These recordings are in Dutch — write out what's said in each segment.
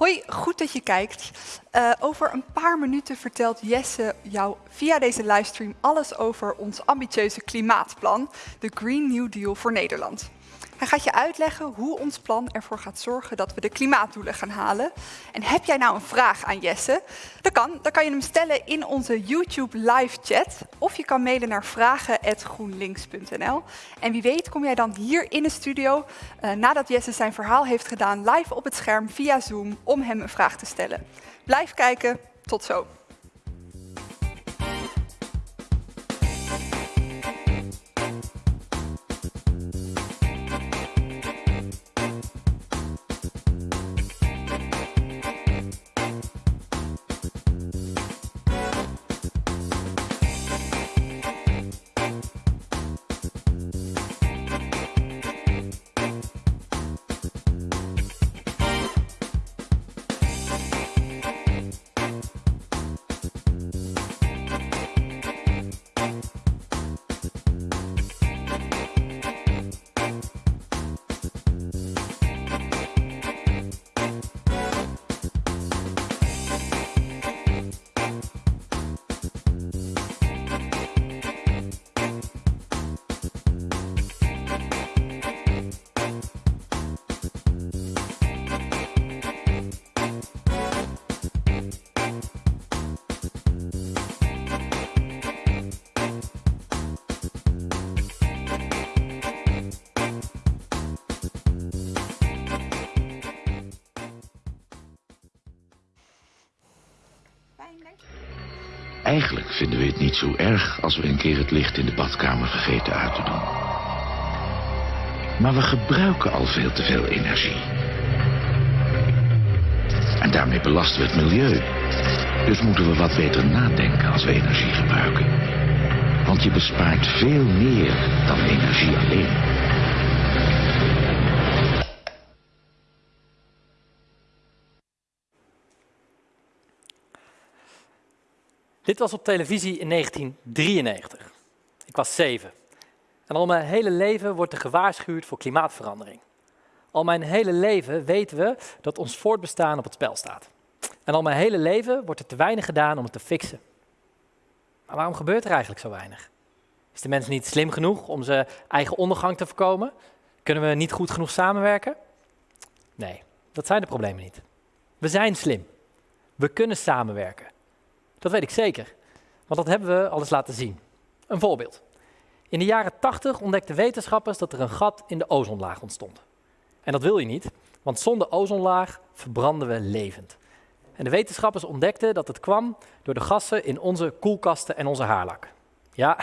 Hoi, goed dat je kijkt. Uh, over een paar minuten vertelt Jesse jou via deze livestream alles over ons ambitieuze klimaatplan, de Green New Deal voor Nederland. Hij gaat je uitleggen hoe ons plan ervoor gaat zorgen dat we de klimaatdoelen gaan halen. En heb jij nou een vraag aan Jesse? Dat kan. Dan kan je hem stellen in onze YouTube live chat. Of je kan mailen naar vragen.groenlinks.nl. En wie weet kom jij dan hier in de studio, uh, nadat Jesse zijn verhaal heeft gedaan, live op het scherm via Zoom om hem een vraag te stellen. Blijf kijken. Tot zo. Eigenlijk vinden we het niet zo erg als we een keer het licht in de badkamer vergeten uit te doen. Maar we gebruiken al veel te veel energie. En daarmee belasten we het milieu. Dus moeten we wat beter nadenken als we energie gebruiken. Want je bespaart veel meer dan energie alleen. Dit was op televisie in 1993. Ik was zeven. En al mijn hele leven wordt er gewaarschuwd voor klimaatverandering. Al mijn hele leven weten we dat ons voortbestaan op het spel staat. En al mijn hele leven wordt er te weinig gedaan om het te fixen. Maar waarom gebeurt er eigenlijk zo weinig? Is de mens niet slim genoeg om zijn eigen ondergang te voorkomen? Kunnen we niet goed genoeg samenwerken? Nee, dat zijn de problemen niet. We zijn slim. We kunnen samenwerken. Dat weet ik zeker, want dat hebben we al eens laten zien. Een voorbeeld. In de jaren 80 ontdekten wetenschappers dat er een gat in de ozonlaag ontstond. En dat wil je niet, want zonder ozonlaag verbranden we levend. En de wetenschappers ontdekten dat het kwam door de gassen in onze koelkasten en onze haarlak. Ja,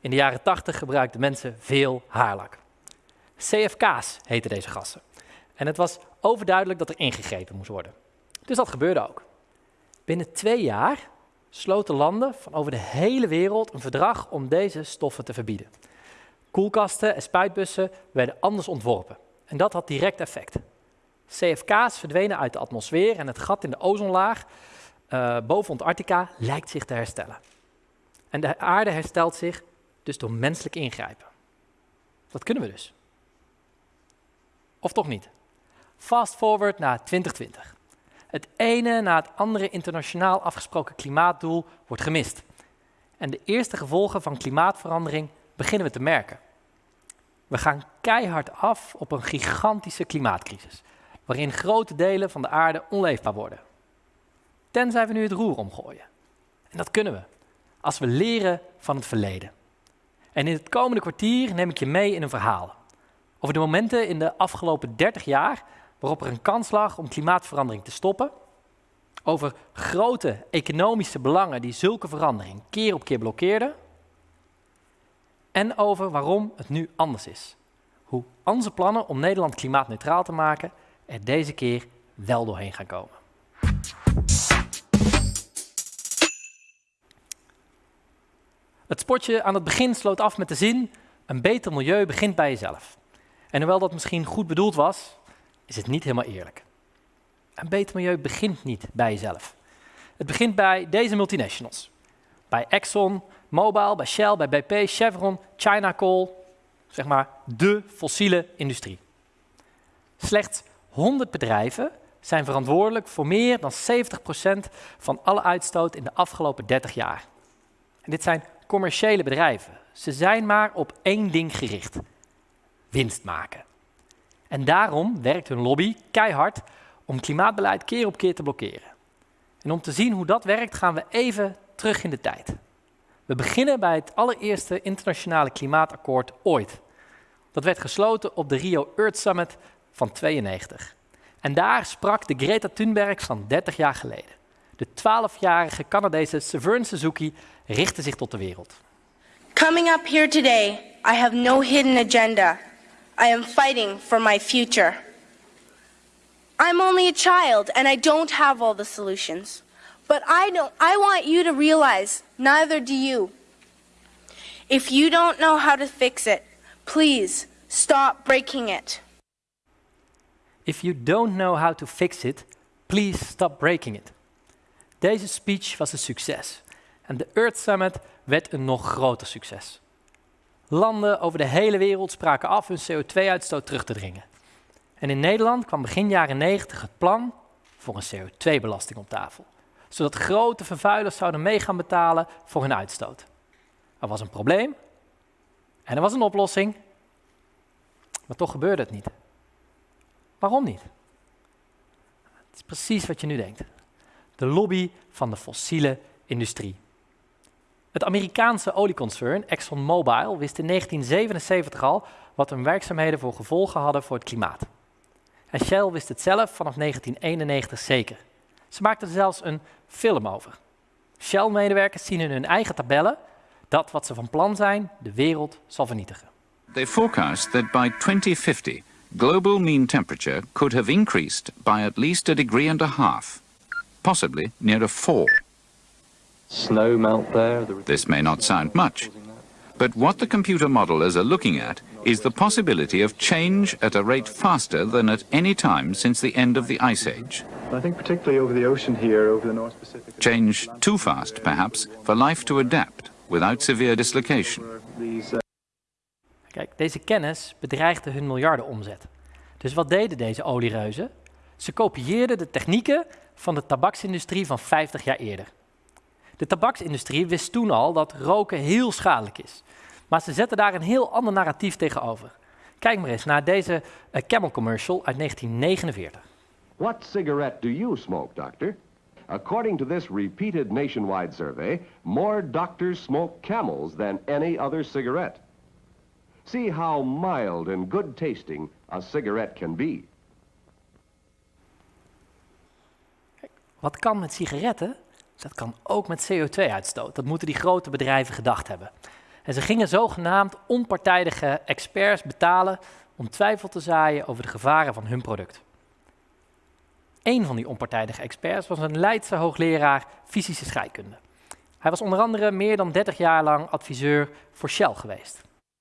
in de jaren 80 gebruikten mensen veel haarlak. CFK's heten deze gassen. En het was overduidelijk dat er ingegrepen moest worden. Dus dat gebeurde ook. Binnen twee jaar sloten landen van over de hele wereld een verdrag om deze stoffen te verbieden. Koelkasten en spuitbussen werden anders ontworpen. En dat had direct effect. CFK's verdwenen uit de atmosfeer en het gat in de ozonlaag uh, boven Antarctica lijkt zich te herstellen. En de aarde herstelt zich dus door menselijk ingrijpen. Dat kunnen we dus. Of toch niet? Fast forward naar 2020. Het ene na het andere internationaal afgesproken klimaatdoel wordt gemist. En de eerste gevolgen van klimaatverandering beginnen we te merken. We gaan keihard af op een gigantische klimaatcrisis, waarin grote delen van de aarde onleefbaar worden. Tenzij we nu het roer omgooien. En dat kunnen we, als we leren van het verleden. En in het komende kwartier neem ik je mee in een verhaal over de momenten in de afgelopen 30 jaar waarop er een kans lag om klimaatverandering te stoppen, over grote economische belangen die zulke verandering keer op keer blokkeerden, en over waarom het nu anders is. Hoe onze plannen om Nederland klimaatneutraal te maken er deze keer wel doorheen gaan komen. Het spotje aan het begin sloot af met de zin: een beter milieu begint bij jezelf. En hoewel dat misschien goed bedoeld was, is het niet helemaal eerlijk. Een beter milieu begint niet bij jezelf. Het begint bij deze multinationals. Bij Exxon, Mobil, bij Shell, bij BP, Chevron, China Coal. Zeg maar de fossiele industrie. Slechts 100 bedrijven zijn verantwoordelijk voor meer dan 70% van alle uitstoot in de afgelopen 30 jaar. En dit zijn commerciële bedrijven. Ze zijn maar op één ding gericht: winst maken. En daarom werkt hun lobby keihard om klimaatbeleid keer op keer te blokkeren. En om te zien hoe dat werkt, gaan we even terug in de tijd. We beginnen bij het allereerste internationale klimaatakkoord ooit. Dat werd gesloten op de Rio Earth Summit van 92. En daar sprak de Greta Thunberg van 30 jaar geleden. De 12-jarige Canadese Severn Suzuki richtte zich tot de wereld. Coming up here today, I have no hidden agenda. I am fighting for my future. I'm only a child and I don't have all the solutions. But I don't I want you to realize neither do you. If you don't know how to fix it, please stop breaking it. If you don't know how to fix it, please stop breaking it. Deze speech was een succes en de Earth Summit werd een nog groter succes. Landen over de hele wereld spraken af hun CO2-uitstoot terug te dringen. En in Nederland kwam begin jaren 90 het plan voor een CO2-belasting op tafel, zodat grote vervuilers zouden mee gaan betalen voor hun uitstoot. Er was een probleem en er was een oplossing, maar toch gebeurde het niet. Waarom niet? Het is precies wat je nu denkt. De lobby van de fossiele industrie. Het Amerikaanse olieconcern ExxonMobil wist in 1977 al wat hun werkzaamheden voor gevolgen hadden voor het klimaat. En Shell wist het zelf vanaf 1991 zeker. Ze maakten er zelfs een film over. Shell-medewerkers zien in hun eigen tabellen dat wat ze van plan zijn de wereld zal vernietigen. They forecast that by 2050 global mean temperature could have increased by at least a degree and a half, possibly near a four. Snow melt there. This may not sound much, but what the computer modelers are looking at is the possibility of change at a rate faster than at any time since the end of the Ice Age. I think particularly over the ocean here, over the North Pacific. Change too fast, perhaps, for life to adapt without severe dislocation. These Kijk, deze kennis bedreigde hun miljardenomzet. Dus wat deden deze oliereuzen? Ze kopieerden de technieken van de tabaksindustrie van 50 jaar eerder. De tabaksindustrie wist toen al dat roken heel schadelijk is. Maar ze zetten daar een heel ander narratief tegenover. Kijk maar eens naar deze eh, Camel commercial uit 1949. What cigarette do you smoke, doctor? According to this repeated nationwide survey, more doctors smoke camels than any other cigarette. See how mild and good tasting a cigarette can be. Wat kan met sigaretten? Dat kan ook met CO2-uitstoot. Dat moeten die grote bedrijven gedacht hebben. En ze gingen zogenaamd onpartijdige experts betalen om twijfel te zaaien over de gevaren van hun product. Een van die onpartijdige experts was een Leidse hoogleraar fysische scheikunde. Hij was onder andere meer dan 30 jaar lang adviseur voor Shell geweest.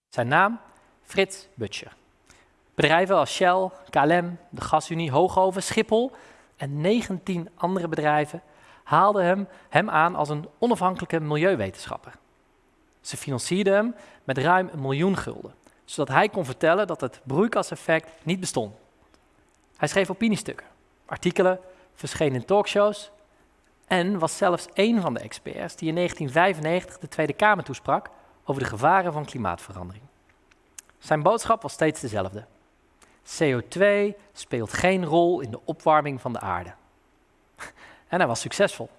Zijn naam? Frits Butcher. Bedrijven als Shell, KLM, de Gasunie, Hoogoven, Schiphol en 19 andere bedrijven haalden hem, hem aan als een onafhankelijke milieuwetenschapper. Ze financierden hem met ruim een miljoen gulden, zodat hij kon vertellen dat het broeikaseffect niet bestond. Hij schreef opiniestukken, artikelen, verscheen in talkshows en was zelfs een van de experts die in 1995 de Tweede Kamer toesprak over de gevaren van klimaatverandering. Zijn boodschap was steeds dezelfde. CO2 speelt geen rol in de opwarming van de aarde. En hij was succesvol,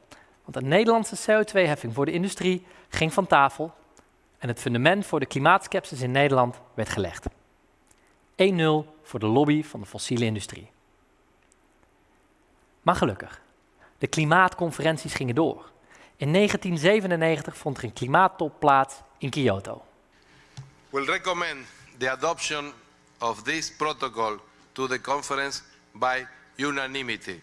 want een Nederlandse CO2-heffing voor de industrie ging van tafel en het fundament voor de klimaatskepsis in Nederland werd gelegd. 1-0 voor de lobby van de fossiele industrie. Maar gelukkig, de klimaatconferenties gingen door. In 1997 vond er een klimaattop plaats in Kyoto. will recommend the adoption of this protocol to the conference by unanimity.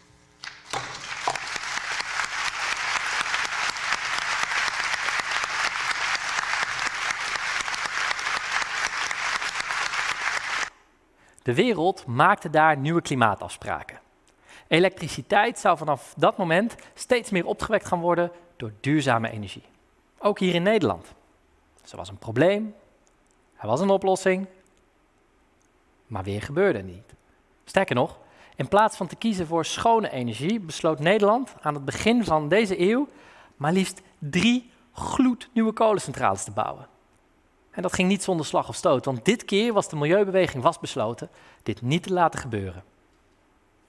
De wereld maakte daar nieuwe klimaatafspraken. Elektriciteit zou vanaf dat moment steeds meer opgewekt gaan worden door duurzame energie. Ook hier in Nederland. Dus er was een probleem, er was een oplossing, maar weer gebeurde niet. Sterker nog, In plaats van te kiezen voor schone energie, besloot Nederland aan het begin van deze eeuw maar liefst drie gloednieuwe kolencentrales te bouwen. En dat ging niet zonder slag of stoot, want dit keer was de milieubeweging vastbesloten dit niet te laten gebeuren.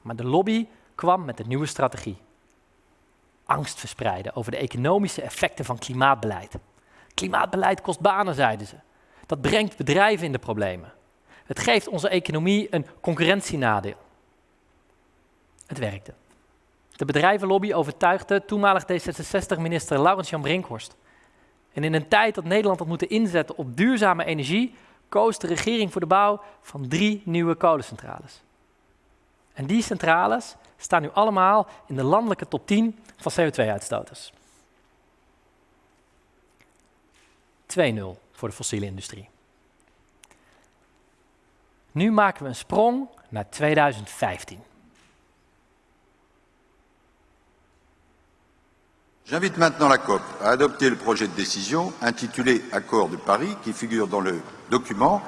Maar de lobby kwam met een nieuwe strategie. Angst verspreiden over de economische effecten van klimaatbeleid. Klimaatbeleid kost banen, zeiden ze. Dat brengt bedrijven in de problemen. Het geeft onze economie een concurrentienadeel. Het werkte. De bedrijvenlobby overtuigde toenmalig D66-minister Laurens Jan Brinkhorst. En in een tijd dat Nederland had moeten inzetten op duurzame energie, koos de regering voor de bouw van drie nieuwe kolencentrales. En die centrales staan nu allemaal in de landelijke top 10 van CO2-uitstoters. 2-0 voor de fossiele industrie. Nu maken we een sprong naar 2015. J'invite maintenant la COP à adopter le projet de décision intitulé Accord de Paris qui figure dans le document.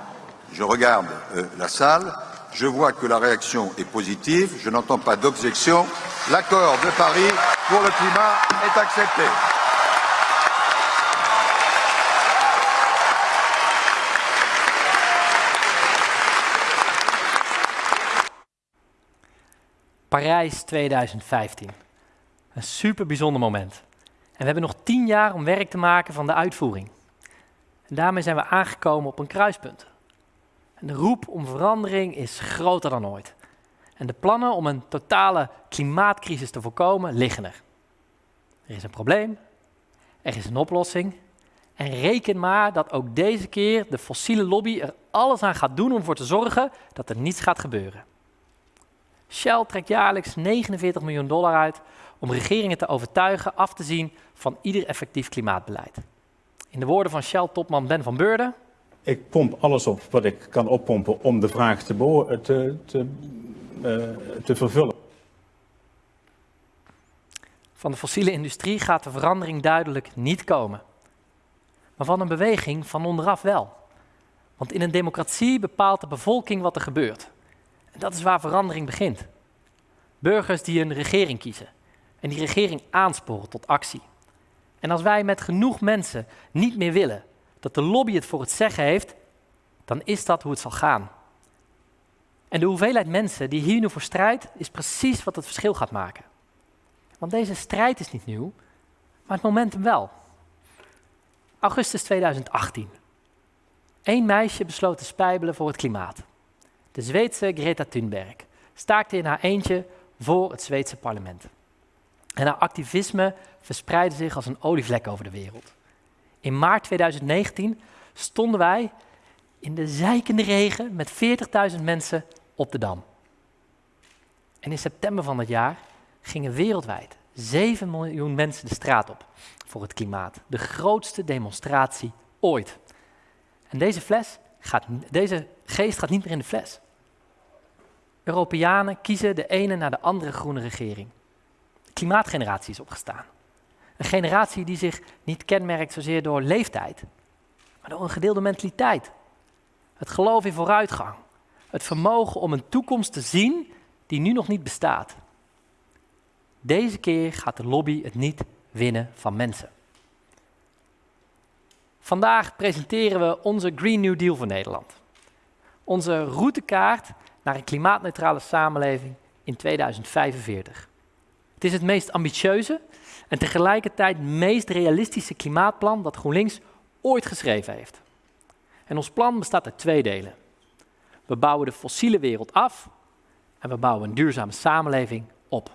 Je regarde euh, la salle, je vois que la réaction est positive, je n'entends pas d'objection. L'accord de Paris pour le climat est accepté. Parijs 2015. Een super bijzonder moment. En we hebben nog tien jaar om werk te maken van de uitvoering. En daarmee zijn we aangekomen op een kruispunt. En de roep om verandering is groter dan ooit. En de plannen om een totale klimaatcrisis te voorkomen liggen er. Er is een probleem, er is een oplossing. En reken maar dat ook deze keer de fossiele lobby er alles aan gaat doen om ervoor te zorgen dat er niets gaat gebeuren. Shell trekt jaarlijks 49 miljoen dollar uit om regeringen te overtuigen af te zien van ieder effectief klimaatbeleid. In de woorden van Shell-topman Ben van Beurden. Ik pomp alles op wat ik kan oppompen om de vraag te, te, te, uh, te vervullen. Van de fossiele industrie gaat de verandering duidelijk niet komen. Maar van een beweging van onderaf wel. Want in een democratie bepaalt de bevolking wat er gebeurt. Dat is waar verandering begint. Burgers die een regering kiezen en die regering aansporen tot actie. En als wij met genoeg mensen niet meer willen dat de lobby het voor het zeggen heeft, dan is dat hoe het zal gaan. En de hoeveelheid mensen die hier nu voor strijdt, is precies wat het verschil gaat maken. Want deze strijd is niet nieuw, maar het momentum wel. Augustus 2018. Eén meisje besloot te spijbelen voor het klimaat. De Zweedse Greta Thunberg staakte in haar eentje voor het Zweedse parlement. En haar activisme verspreidde zich als een olievlek over de wereld. In maart 2019 stonden wij in de zijkende regen met 40.000 mensen op de Dam. En in september van dat jaar gingen wereldwijd 7 miljoen mensen de straat op voor het klimaat. De grootste demonstratie ooit. En deze, fles deze geest gaat niet meer in de fles. Europeanen kiezen de ene na de andere groene regering klimaatgeneratie is opgestaan. Een generatie die zich niet kenmerkt zozeer door leeftijd, maar door een gedeelde mentaliteit. Het geloof in vooruitgang. Het vermogen om een toekomst te zien die nu nog niet bestaat. Deze keer gaat de lobby het niet winnen van mensen. Vandaag presenteren we onze Green New Deal voor Nederland. Onze routekaart naar een klimaatneutrale samenleving in 2045. Het is het meest ambitieuze en tegelijkertijd meest realistische klimaatplan dat GroenLinks ooit geschreven heeft. En ons plan bestaat uit twee delen. We bouwen de fossiele wereld af en we bouwen een duurzame samenleving op.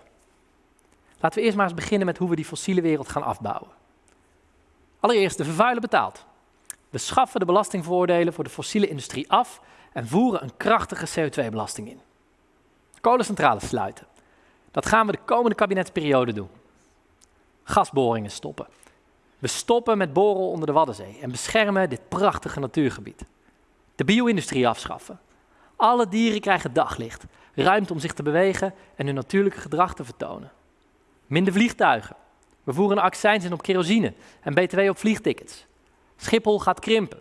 Laten we eerst maar eens beginnen met hoe we die fossiele wereld gaan afbouwen. Allereerst, de vervuiler betaalt. We schaffen de belastingvoordelen voor de fossiele industrie af en voeren een krachtige CO2-belasting in. Kolencentrales sluiten. Dat gaan we de komende kabinetsperiode doen. Gasboringen stoppen. We stoppen met boren onder de Waddenzee en beschermen dit prachtige natuurgebied. De bio-industrie afschaffen. Alle dieren krijgen daglicht, ruimte om zich te bewegen en hun natuurlijke gedrag te vertonen. Minder vliegtuigen. We voeren een accijns in op kerosine en btw op vliegtickets. Schiphol gaat krimpen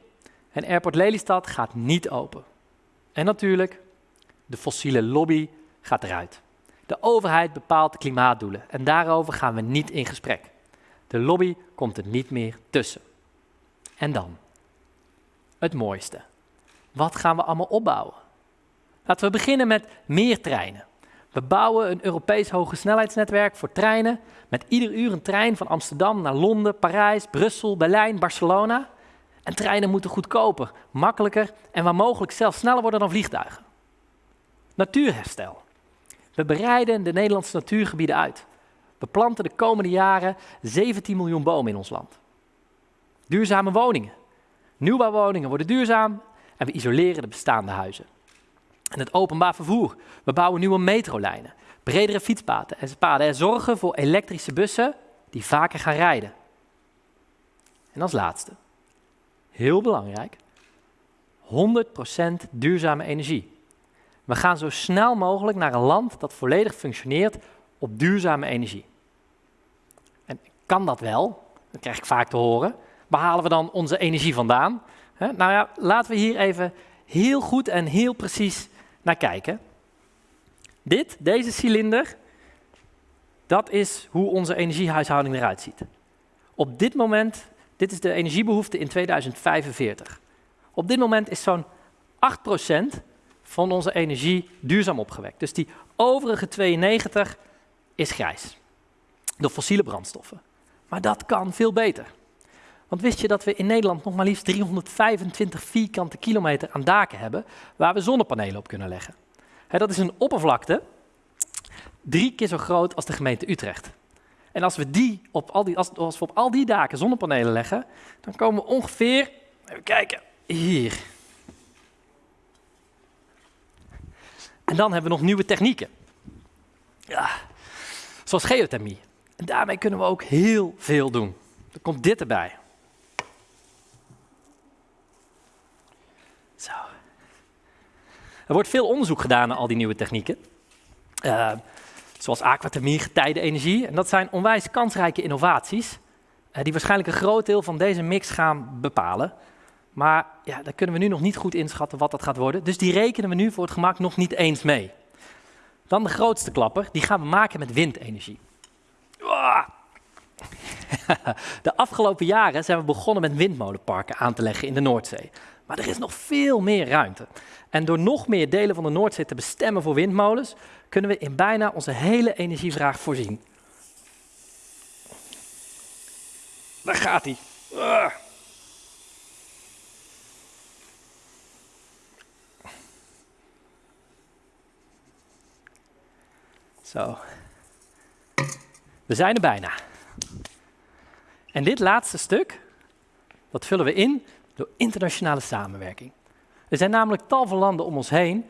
en Airport Lelystad gaat niet open. En natuurlijk, de fossiele lobby gaat eruit. De overheid bepaalt de klimaatdoelen en daarover gaan we niet in gesprek. De lobby komt er niet meer tussen. En dan? Het mooiste. Wat gaan we allemaal opbouwen? Laten we beginnen met meer treinen. We bouwen een Europees hogesnelheidsnetwerk voor treinen met ieder uur een trein van Amsterdam naar Londen, Parijs, Brussel, Berlijn, Barcelona. En treinen moeten goedkoper, makkelijker en waar mogelijk zelfs sneller worden dan vliegtuigen. Natuurherstel. We bereiden de Nederlandse natuurgebieden uit. We planten de komende jaren 17 miljoen bomen in ons land. Duurzame woningen. Nieuwbouwwoningen worden duurzaam en we isoleren de bestaande huizen. En het openbaar vervoer. We bouwen nieuwe metrolijnen, bredere fietspaden en paden en zorgen voor elektrische bussen die vaker gaan rijden. En als laatste, heel belangrijk, 100% duurzame energie. We gaan zo snel mogelijk naar een land dat volledig functioneert op duurzame energie. En kan dat wel? Dat krijg ik vaak te horen. Waar halen we dan onze energie vandaan? nou ja, laten we hier even heel goed en heel precies naar kijken. Dit, deze cilinder, dat is hoe onze energiehuishouding eruit ziet. Op dit moment, dit is de energiebehoefte in 2045. Op dit moment is zo'n 8% van onze energie duurzaam opgewekt. Dus die overige 92 is grijs. Door fossiele brandstoffen. Maar dat kan veel beter. Want wist je dat we in Nederland nog maar liefst 325 vierkante kilometer aan daken hebben waar we zonnepanelen op kunnen leggen? dat is een oppervlakte drie keer zo groot als de gemeente Utrecht. En als we, die op al die, als, we op al die daken zonnepanelen leggen, dan komen we ongeveer, even kijken, hier. En dan hebben we nog nieuwe technieken. Ja, zoals geothermie. En daarmee kunnen we ook heel veel doen. Er komt dit erbij. Zo. Er wordt veel onderzoek gedaan naar al die nieuwe technieken. Uh, zoals aquathermie, getijdenenergie. En dat zijn onwijs kansrijke innovaties, uh, die waarschijnlijk een groot deel van deze mix gaan bepalen. Maar ja, daar kunnen we nu nog niet goed inschatten wat dat gaat worden. Dus die rekenen we nu voor het gemak nog niet eens mee. Dan de grootste klapper, die gaan we maken met windenergie. De afgelopen jaren zijn we begonnen met windmolenparken aan te leggen in de Noordzee. Maar er is nog veel meer ruimte. En door nog meer delen van de Noordzee te bestemmen voor windmolens, kunnen we in bijna onze hele energievraag voorzien. Daar gaat hij. Zo. We zijn er bijna. En dit laatste stuk, dat vullen we in door internationale samenwerking. Er zijn namelijk tal van landen om ons heen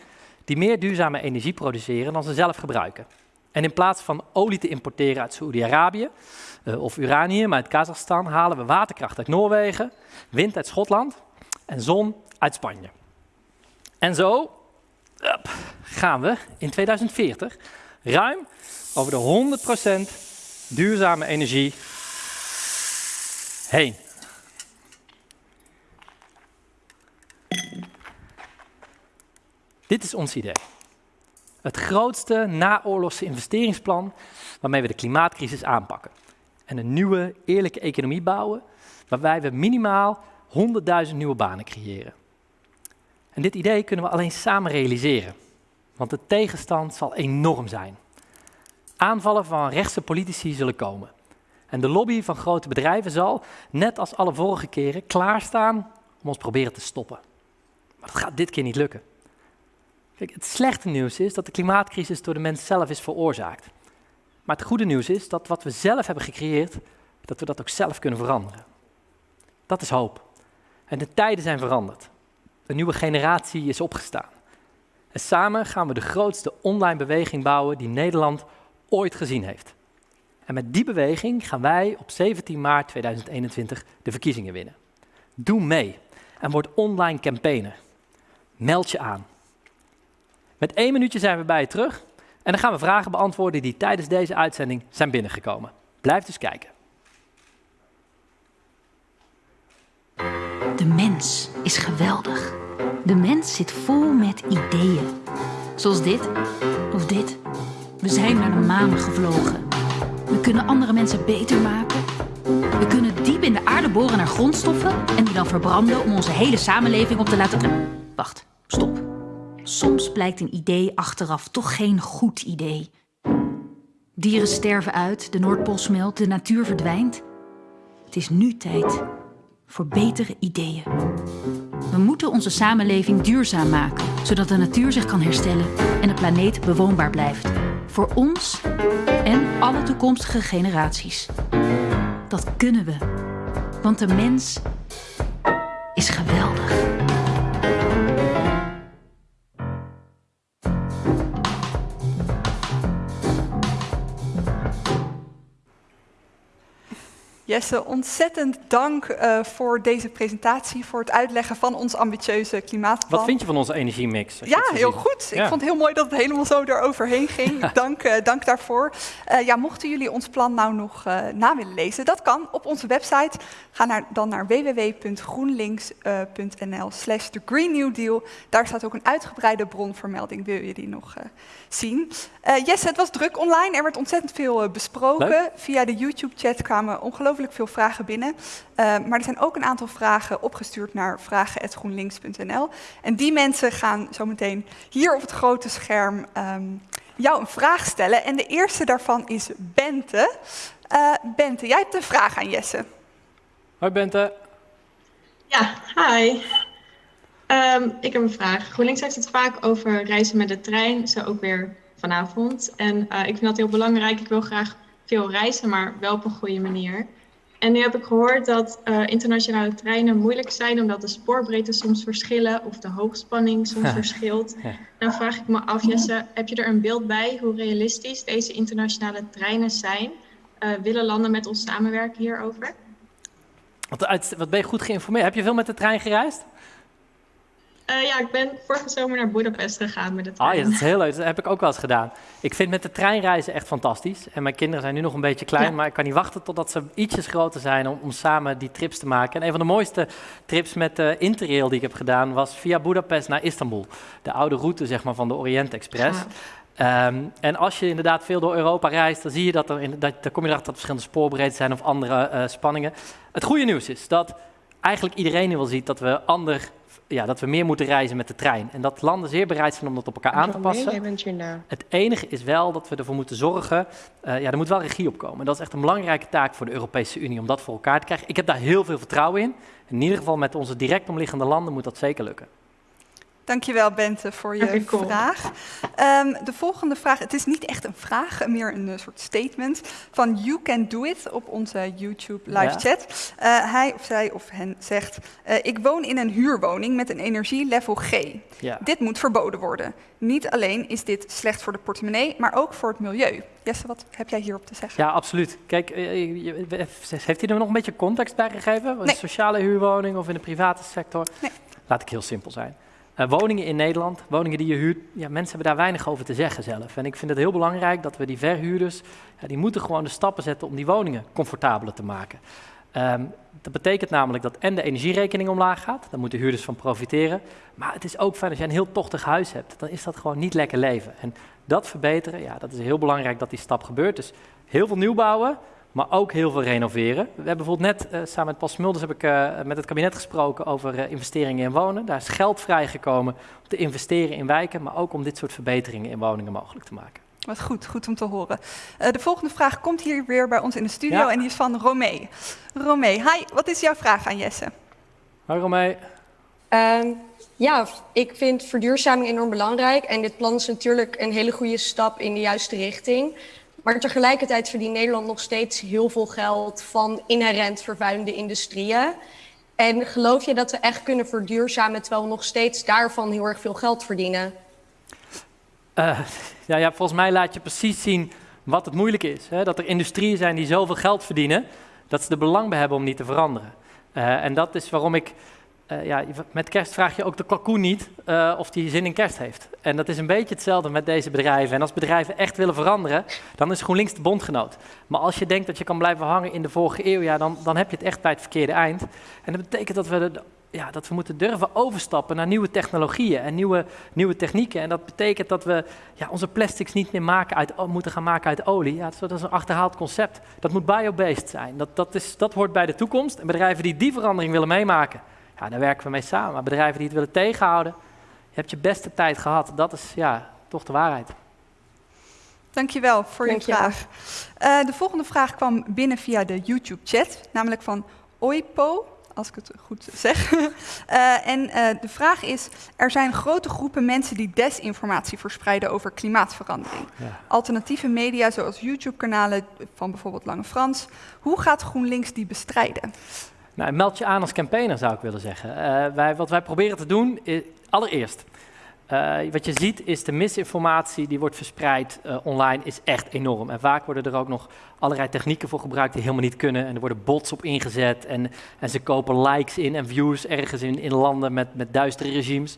die meer duurzame energie produceren dan ze zelf gebruiken. En in plaats van olie te importeren uit Saoedi-Arabië uh, of uranium uit Kazachstan, halen we waterkracht uit Noorwegen, wind uit Schotland en zon uit Spanje. En zo gaan we in 2040 ruim over de 100% duurzame energie heen. Dit is ons idee. Het grootste naoorlogse investeringsplan waarmee we de klimaatcrisis aanpakken. En een nieuwe, eerlijke economie bouwen waarbij we minimaal 100.000 nieuwe banen creëren. En dit idee kunnen we alleen samen realiseren, want de tegenstand zal enorm zijn. Aanvallen van rechtse politici zullen komen. En de lobby van grote bedrijven zal, net als alle vorige keren, klaarstaan om ons proberen te stoppen. Maar dat gaat dit keer niet lukken. Kijk, het slechte nieuws is dat de klimaatcrisis door de mens zelf is veroorzaakt. Maar het goede nieuws is dat wat we zelf hebben gecreëerd, dat we dat ook zelf kunnen veranderen. Dat is hoop. En de tijden zijn veranderd. Een nieuwe generatie is opgestaan. En samen gaan we de grootste online beweging bouwen die Nederland ooit gezien heeft. En met die beweging gaan wij op 17 maart 2021 de verkiezingen winnen. Doe mee en word online campaigner. Meld je aan. Met één minuutje zijn we bij je terug en dan gaan we vragen beantwoorden die tijdens deze uitzending zijn binnengekomen. Blijf dus kijken. De mens is geweldig. De mens zit vol met ideeën. Zoals dit. Of dit. We zijn naar de maan gevlogen. We kunnen andere mensen beter maken. We kunnen diep in de aarde boren naar grondstoffen en die dan verbranden om onze hele samenleving op te laten. Wacht, stop. Soms blijkt een idee achteraf toch geen goed idee. Dieren sterven uit, de Noordpool smelt, de natuur verdwijnt. Het is nu tijd voor betere ideeën. We moeten onze samenleving duurzaam maken, zodat de natuur zich kan herstellen en de planeet bewoonbaar blijft. Voor ons en alle toekomstige generaties. Dat kunnen we, want de mens is geweldig. Jesse, ontzettend dank uh, voor deze presentatie, voor het uitleggen van ons ambitieuze klimaatplan. Wat vind je van onze energiemix? Ja, heel goed. Ja. Ik vond het heel mooi dat het helemaal zo eroverheen ging. dank, uh, dank daarvoor. Uh, ja, mochten jullie ons plan nou nog na willen lezen, dat kan op onze website. Ga naar, dan naar www.groenlinks.nl slash The Green New Deal. Daar staat ook een uitgebreide bronvermelding, wil je die nog zien. Jesse, het was druk online. Er werd ontzettend veel besproken. Leuk. Via de YouTube-chat kwamen ongelooflijk veel vragen binnen. Uh, maar er zijn ook een aantal vragen opgestuurd naar vragen.groenlinks.nl. En die mensen gaan zometeen hier op het grote scherm um, jou een vraag stellen. En de eerste daarvan is Bente. Uh, Bente, jij hebt een vraag aan Jesse. Hoi Bente. Ja, hi. Um, ik heb een vraag. GroenLinks heeft het vaak over reizen met de trein, zo ook weer vanavond. En uh, ik vind dat heel belangrijk. Ik wil graag veel reizen, maar wel op een goede manier. En nu heb ik gehoord dat uh, internationale treinen moeilijk zijn omdat de spoorbreedte soms verschillen of de hoogspanning soms verschilt. Dan vraag ik me af, Jesse, heb je er een beeld bij hoe realistisch deze internationale treinen zijn? Uh, willen landen met ons samenwerken hierover? Wat, wat ben je goed geïnformeerd? Heb je veel met de trein gereisd? Uh, ja, ik ben vorige zomer naar Budapest gegaan met de trein. Ah ja, dat is heel leuk. Dat heb ik ook wel eens gedaan. Ik vind met de trein reizen echt fantastisch. En mijn kinderen zijn nu nog een beetje klein, ja. maar ik kan niet wachten totdat ze ietsjes groter zijn om, om samen die trips te maken. En een van de mooiste trips met de Interrail die ik heb gedaan was via Budapest naar Istanbul. De oude route zeg maar, van de Orient Express. Ja. Um, en als je inderdaad veel door Europa reist, dan zie je dat er, in, dat, dan kom je erachter dat er verschillende spoorbreedtes zijn of andere uh, spanningen. Het goede nieuws is dat eigenlijk iedereen nu wel ziet dat we ander ja, dat we meer moeten reizen met de trein. En dat landen zeer bereid zijn om dat op elkaar aan te passen. Het enige is wel dat we ervoor moeten zorgen, uh, ja, er moet wel regie op komen. En dat is echt een belangrijke taak voor de Europese Unie om dat voor elkaar te krijgen. Ik heb daar heel veel vertrouwen in. In ieder geval met onze direct omliggende landen moet dat zeker lukken. Dankjewel Bente voor je okay, cool. vraag. Um, de volgende vraag, het is niet echt een vraag, meer een uh, soort statement van You Can Do It op onze YouTube live ja. chat. Uh, hij of zij of hen zegt, uh, ik woon in een huurwoning met een energielevel G. Ja. Dit moet verboden worden. Niet alleen is dit slecht voor de portemonnee, maar ook voor het milieu. Jesse, wat heb jij hierop te zeggen? Ja, absoluut. Kijk, heeft hij er nog een beetje context bij gegeven? Nee. Een sociale huurwoning of in de private sector? Nee. Laat ik heel simpel zijn. Uh, woningen in Nederland, woningen die je huurt, ja, mensen hebben daar weinig over te zeggen zelf. En ik vind het heel belangrijk dat we die verhuurders, ja, die moeten gewoon de stappen zetten om die woningen comfortabeler te maken. Um, dat betekent namelijk dat en de energierekening omlaag gaat, daar moeten huurders van profiteren. Maar het is ook fijn als je een heel tochtig huis hebt, dan is dat gewoon niet lekker leven. En dat verbeteren, ja, dat is heel belangrijk dat die stap gebeurt. Dus heel veel nieuw bouwen, maar ook heel veel renoveren. We hebben bijvoorbeeld net, uh, samen met Paul Smulders, heb ik uh, met het kabinet gesproken over uh, investeringen in wonen. Daar is geld vrijgekomen om te investeren in wijken, maar ook om dit soort verbeteringen in woningen mogelijk te maken. Wat goed, goed om te horen. de volgende vraag komt hier weer bij ons in de studio ja. en die is van Romee. Romee, hi, wat is jouw vraag aan Jesse? Hoi Romee. Um, ja, ik vind verduurzaming enorm belangrijk en dit plan is natuurlijk een hele goede stap in de juiste richting. Maar tegelijkertijd verdient Nederland nog steeds heel veel geld van inherent vervuilende industrieën. En geloof je dat we echt kunnen verduurzamen terwijl we nog steeds daarvan heel erg veel geld verdienen? Uh, ja, ja, volgens mij laat je precies zien wat het moeilijk is. Hè? Dat er industrieën zijn die zoveel geld verdienen, dat ze er belang bij hebben om niet te veranderen. Uh, en dat is waarom ik uh, ja, met kerst vraag je ook de kalkoen niet uh, of die zin in kerst heeft. En dat is een beetje hetzelfde met deze bedrijven. En als bedrijven echt willen veranderen, dan is GroenLinks de bondgenoot. Maar als je denkt dat je kan blijven hangen in de vorige eeuw, ja, dan, dan heb je het echt bij het verkeerde eind. En dat betekent dat we ja, dat we moeten durven overstappen naar nieuwe technologieën en nieuwe, nieuwe technieken. En dat betekent dat we ja, onze plastics niet meer maken uit, moeten gaan maken uit olie. Ja, dat is een achterhaald concept. Dat moet biobased zijn. Dat, dat, is, dat hoort bij de toekomst. En bedrijven die die verandering willen meemaken, ja, daar werken we mee samen. Maar bedrijven die het willen tegenhouden, je hebt je beste tijd gehad. Dat is ja, toch de waarheid. Dankjewel voor je vraag. Uh, de volgende vraag kwam binnen via de YouTube-chat, namelijk van Oipo als ik het goed zeg. uh, en uh, de vraag is, er zijn grote groepen mensen die desinformatie verspreiden over klimaatverandering. Ja. Alternatieve media zoals YouTube-kanalen van bijvoorbeeld Lange Frans. Hoe gaat GroenLinks die bestrijden? Nou, meld je aan als campaigner zou ik willen zeggen. Uh, wij, wat wij proberen te doen, is, allereerst, uh, wat je ziet is de misinformatie die wordt verspreid uh, online is echt enorm. En vaak worden er ook nog allerlei technieken voor gebruikt die helemaal niet kunnen. En er worden bots op ingezet en, en ze kopen likes in en views ergens in, in landen met, met duistere regimes.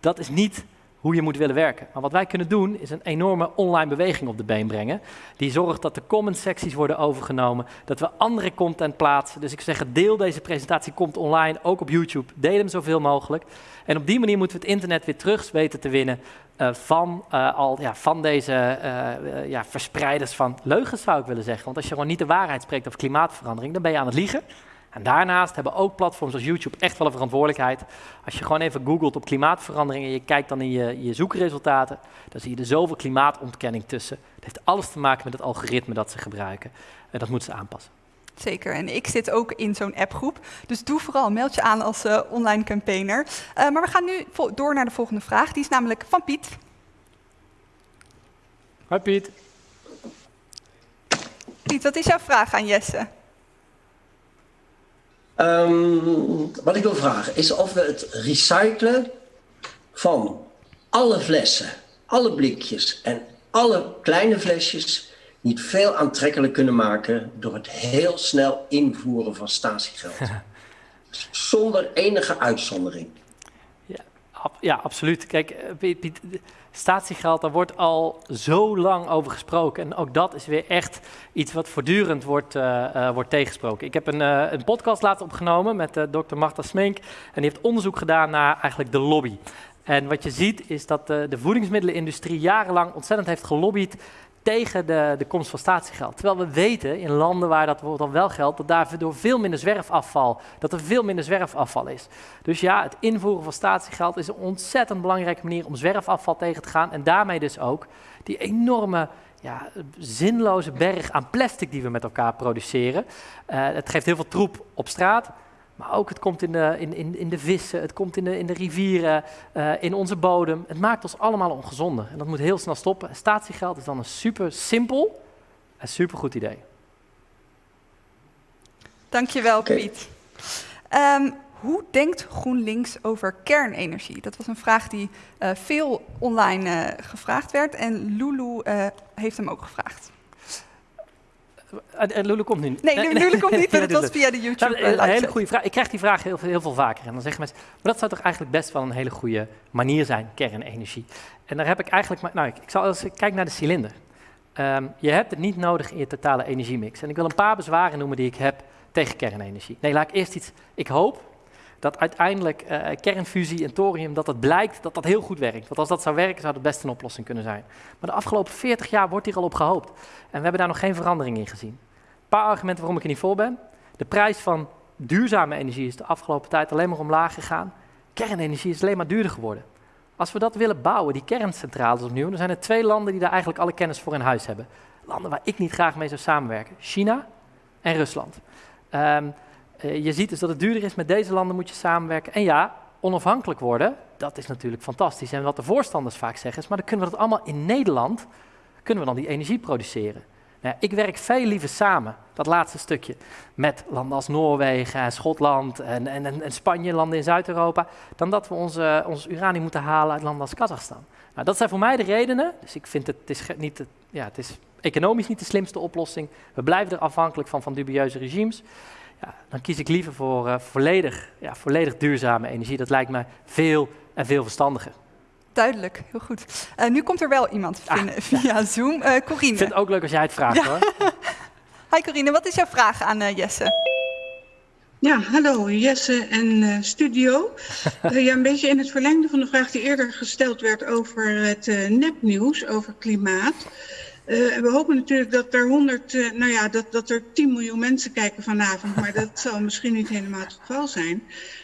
Dat is niet hoe je moet willen werken. Maar wat wij kunnen doen, is een enorme online beweging op de been brengen. Die zorgt dat de comment secties worden overgenomen, dat we andere content plaatsen. Dus ik zeg, deel deze presentatie, komt online, ook op YouTube. Deel hem zoveel mogelijk. En op die manier moeten we het internet weer terug weten te winnen uh, van, uh, al, ja, van deze uh, ja, verspreiders van leugens, zou ik willen zeggen. Want als je gewoon niet de waarheid spreekt over klimaatverandering, dan ben je aan het liegen. En daarnaast hebben ook platforms als YouTube echt wel een verantwoordelijkheid. Als je gewoon even googelt op klimaatverandering en je kijkt dan in je, je zoekresultaten, dan zie je er zoveel klimaatontkenning tussen. Het heeft alles te maken met het algoritme dat ze gebruiken. En dat moeten ze aanpassen. Zeker, en ik zit ook in zo'n appgroep. Dus doe vooral, meld je aan als uh, online campaigner. Uh, maar we gaan nu door naar de volgende vraag. Die is namelijk van Piet. Hoi Piet. Piet, wat is jouw vraag aan Jesse? Um, wat ik wil vragen is of we het recyclen van alle flessen, alle blikjes en alle kleine flesjes niet veel aantrekkelijk kunnen maken door het heel snel invoeren van statiegeld. Zonder enige uitzondering. Ja, ab ja absoluut. Kijk, eh, Piet, Piet, statiegeld, daar wordt al zo lang over gesproken. En ook dat is weer echt iets wat voortdurend wordt, uh, wordt tegensproken. Ik heb een, uh, een podcast laten opgenomen met dokter Marta Smink. En die heeft onderzoek gedaan naar eigenlijk de lobby. En wat je ziet is dat de voedingsmiddelenindustrie jarenlang ontzettend heeft gelobbyd tegen de, de komst van statiegeld. Terwijl we weten in landen waar dat dan wel geldt, dat daar door veel minder zwerfafval, dat er veel minder zwerfafval is. Dus ja, het invoeren van statiegeld is een ontzettend belangrijke manier om zwerfafval tegen te gaan. En daarmee dus ook die enorme ja, zinloze berg aan plastic die we met elkaar produceren. Uh, het geeft heel veel troep op straat. Maar ook het komt in de, in, in, in de vissen, het komt in de, in de rivieren, uh, in onze bodem. Het maakt ons allemaal ongezonder. En dat moet heel snel stoppen. statiegeld is dan een super simpel en super goed idee. Dankjewel, okay. Piet. Um, hoe denkt GroenLinks over kernenergie? Dat was een vraag die uh, veel online uh, gevraagd werd en Lulu heeft hem ook gevraagd. En eh, Lulu komt nu Nee, nee Lulu komt niet, maar het was via de YouTube. Nou, een hele goede vraag. Ik krijg die vraag heel, heel veel vaker. En dan zeggen mensen, maar dat zou toch eigenlijk best wel een hele goede manier zijn, kernenergie. En daar heb ik eigenlijk, maar, nou, ik, ik zal als ik kijk naar de cilinder. Um, je hebt het niet nodig in je totale energiemix. En ik wil een paar bezwaren noemen die ik heb tegen kernenergie. Nee, laat ik eerst iets. Ik hoop dat uiteindelijk uh, kernfusie en thorium, dat het blijkt dat dat heel goed werkt. Want als dat zou werken, zou dat best een oplossing kunnen zijn. Maar de afgelopen 40 jaar wordt hier al op gehoopt. En we hebben daar nog geen verandering in gezien. Een paar argumenten waarom ik er niet voor ben. De prijs van duurzame energie is de afgelopen tijd alleen maar omlaag gegaan. Kernenergie is alleen maar duurder geworden. Als we dat willen bouwen, die kerncentrales opnieuw, dan zijn er twee landen die daar eigenlijk alle kennis voor in huis hebben. Landen waar ik niet graag mee zou samenwerken. China en Rusland. Uh, je ziet dus dat het duurder is. Met deze landen moet je samenwerken. En ja, onafhankelijk worden, dat is natuurlijk fantastisch. En wat de voorstanders vaak zeggen is, maar dan kunnen we dat allemaal in Nederland, kunnen we dan die energie produceren. Nou, ik werk veel liever samen, dat laatste stukje, met landen als Noorwegen en Schotland en, en, en Spanje, landen in Zuid-Europa, dan dat we onze, ons uranium moeten halen uit landen als Kazachstan. Nou, dat zijn voor mij de redenen. Dus ik vind het, het is niet, ja, het is economisch niet de slimste oplossing. We blijven er afhankelijk van, van dubieuze regimes. Ja, dan kies ik liever voor uh, volledig, ja, volledig duurzame energie. Dat lijkt me veel en veel verstandiger. Duidelijk, heel goed. Uh, nu komt er wel iemand ah, via ja. Zoom. Uh, Corine. Ik vind het ook leuk als jij het vraagt ja. hoor. Hi Corine, wat is jouw vraag aan Jesse? Ja, hallo Jesse en uh, studio. Uh, ja, een beetje in het verlengde van de vraag die eerder gesteld werd over het uh, nepnieuws, over klimaat. We hopen natuurlijk dat er 100, nou ja, dat, dat er 10 miljoen mensen kijken vanavond, maar dat zal misschien niet helemaal het geval zijn.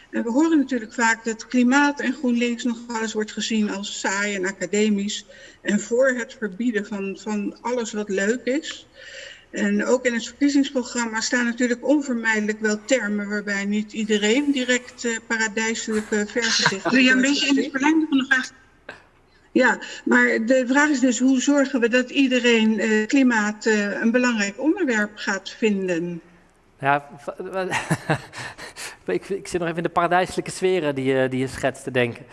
En we horen natuurlijk vaak dat klimaat en GroenLinks nog eens wordt gezien als saai en academisch en voor het verbieden van, van alles wat leuk is. En ook in het verkiezingsprogramma staan natuurlijk onvermijdelijk wel termen waarbij niet iedereen direct uh, paradijselijke vergezichten... Ja, een beetje in het verlengde van de vraag... Ja, maar de vraag is dus hoe zorgen we dat iedereen uh, klimaat uh, een belangrijk onderwerp gaat vinden? Ja, ik, ik, zit nog even in de paradijselijke sferen die je, die je schetst te denken.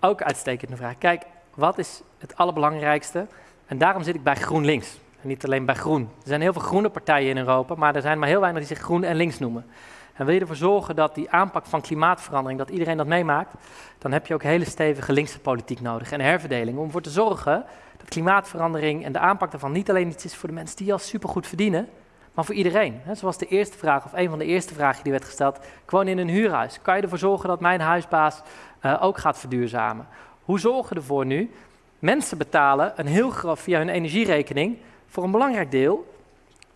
Ook uitstekende vraag. Kijk, wat is het allerbelangrijkste? En daarom zit ik bij GroenLinks. En niet alleen bij groen. Er zijn heel veel groene partijen in Europa, maar er zijn maar heel weinig die zich groen en links noemen. En wil je ervoor zorgen dat die aanpak van klimaatverandering, dat iedereen dat meemaakt, dan heb je ook hele stevige linkse politiek nodig en herverdeling om ervoor te zorgen dat klimaatverandering en de aanpak daarvan niet alleen iets is voor de mensen die al supergoed verdienen, maar voor iedereen. Zoals de eerste vraag, of een van de eerste vragen die werd gesteld, gewoon in een huurhuis. Kan je ervoor zorgen dat mijn huisbaas uh, ook gaat verduurzamen? Hoe zorgen we ervoor nu? Mensen betalen een heel groot via hun energierekening voor een belangrijk deel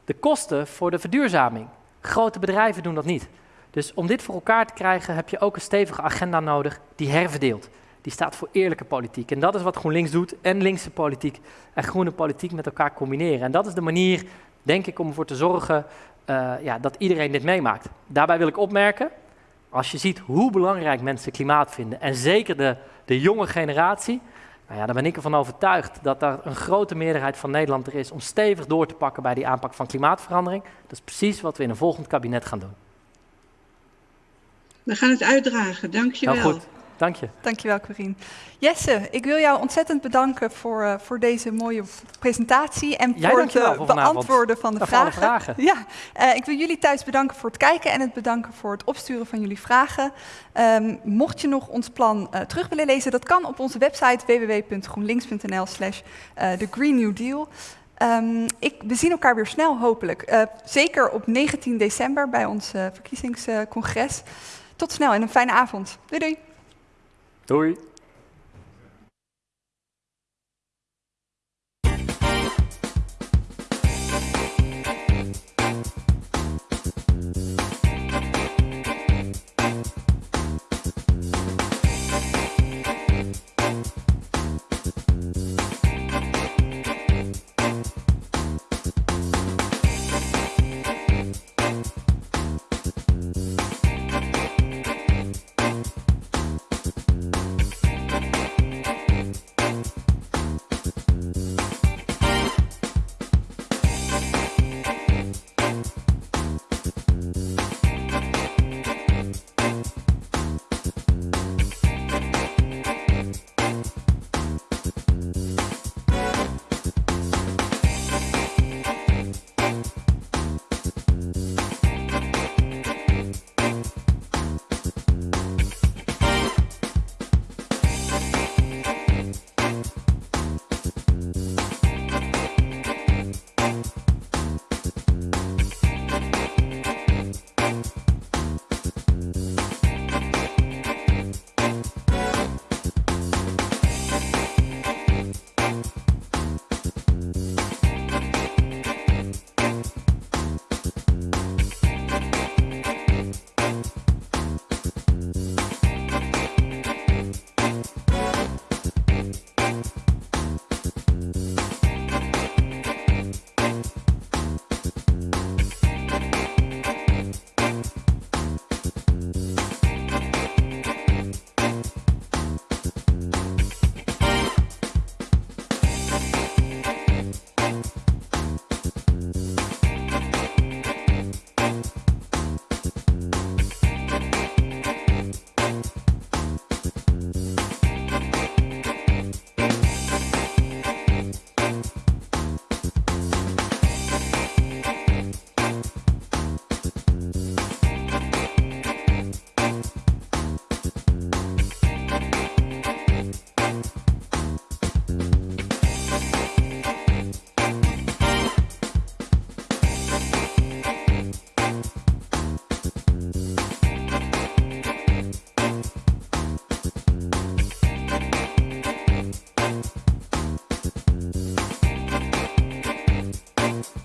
de kosten voor de verduurzaming. Grote bedrijven doen dat niet. Dus om dit voor elkaar te krijgen heb je ook een stevige agenda nodig die herverdeelt. Die staat voor eerlijke politiek. En dat is wat GroenLinks doet en linkse politiek en groene politiek met elkaar combineren. En dat is de manier, denk ik, om ervoor te zorgen uh, ja, dat iedereen dit meemaakt. Daarbij wil ik opmerken, als je ziet hoe belangrijk mensen klimaat vinden, en zeker de, de jonge generatie, nou ja, dan ben ik ervan overtuigd dat er een grote meerderheid van Nederland er is om stevig door te pakken bij die aanpak van klimaatverandering. Dat is precies wat we in een volgend kabinet gaan doen. We gaan het uitdragen, dank je wel. goed. Dank je. Dankjewel, Corine. Jesse, ik wil jou ontzettend bedanken voor, uh, voor deze mooie presentatie en Jij voor het uh, beantwoorden van de vragen. vragen. Ja, uh, ik wil jullie thuis bedanken voor het kijken en het bedanken voor het opsturen van jullie vragen. Um, mocht je nog ons plan terug willen lezen, dat kan op onze website www.groenlinks.nl slash The Green New Deal. Um, ik, we zien elkaar weer snel, hopelijk. zeker op 19 december bij ons verkiezingscongres. Tot snel en een fijne avond. Doei doei. Doei.